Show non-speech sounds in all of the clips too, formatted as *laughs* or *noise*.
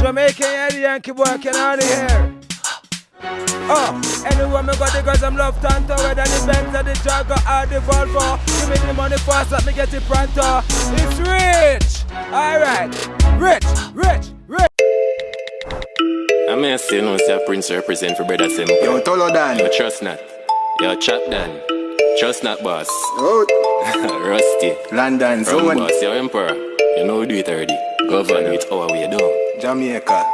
Jamaican yeah, the Yankee boy can out of here. Oh, anyway, me got the girls I'm love tanto Whether the Benz or the Jagger or the Volvo Give me the money fast, let me get it pronto. It's rich! Alright, rich, rich, rich. I may say no say Prince represent for brother Simple Yo, Tolo Dan. Yo, trust not. Yo, Chap Dan. Trust not boss. Oh, *laughs* Rusty. London, From Zone, boss, yo emperor You know we do it already Govern it our way down Jamaica.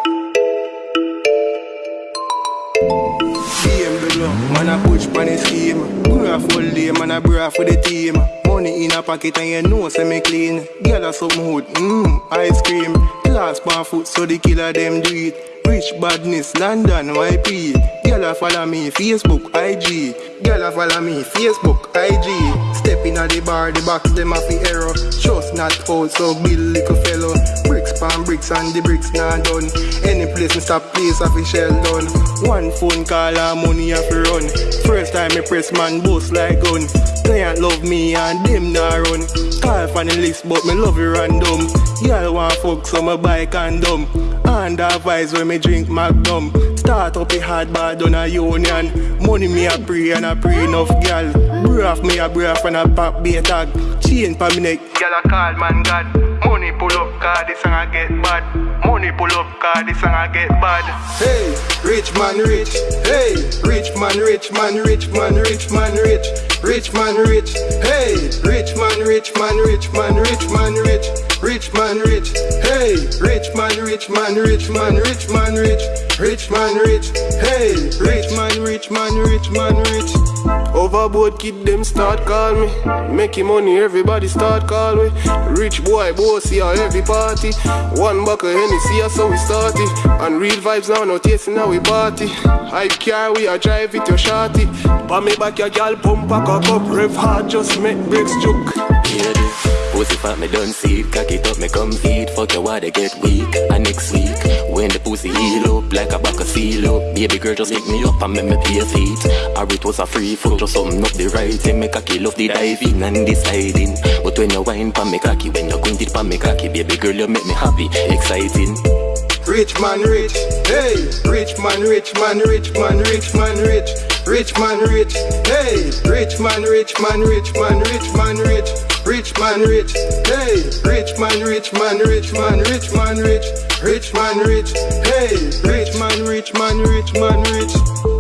Game below, man a push pan the scheme. Bra full day, man a bra for the team. Money in a pocket and you know say me clean. Girl a something hood, mmm, ice cream. Glass pan foot so the killer them do it. Rich badness, London, YP. Girl a follow me, Facebook, IG. Girl a follow me, Facebook, IG. Step in at the bar, the box them a fi error. Trust not out, so build little fellow. Bricks pan bricks and the bricks not done. Any place me stop, place a fi shell done. One phone call and money a fi run. Time me press man boast like gun. Client love me and them not run. Call for the list, but me love it random. Y'all want fuck, so me buy condom. And advice when me drink Magnum. Start up a hard bar done a union. Money me a pray and a pray enough gal. Breath me a breath and a pop be a tag. Chain pa me neck. Gal a call man God. Money pull up car this song a get bad. Money pull up car this song a get bad. Hey, rich man rich. Hey, rich man rich man rich man rich man rich. Rich man rich. Hey, rich man rich man rich man rich man rich. Rich man rich. Hey, rich man rich man rich man rich man rich. Rich man rich. Hey, rich man rich man rich man rich. Overboard kid them start call me. Making money everybody start call me. Rich boy bossy at every party. One buck of Hennessy that's how we started. And real vibes now no tasting how we party. Hype car we a drive it your shorty. Pa me back your gal pump a cock up Rev hard just make bricks juke Hear this Pussy fat me done see it Cock it up me come feed Fuck your water get weak. And next week When the pussy heal up Like a buck of seal up. Baby girl just pick me up And make me pay feet Or it was a free foot Just something up the right Thing. Me cocky love the diving And the sliding. But when you wine pa me cocky When you grind it pa me cocky Baby girl you make me happy Exciting. Rich man rich, hey, rich man rich man rich man rich man rich, rich man rich, hey, rich man rich man rich man rich man rich, rich man rich, hey, rich man rich man rich man rich man rich, rich man rich, hey, rich man rich man rich man rich.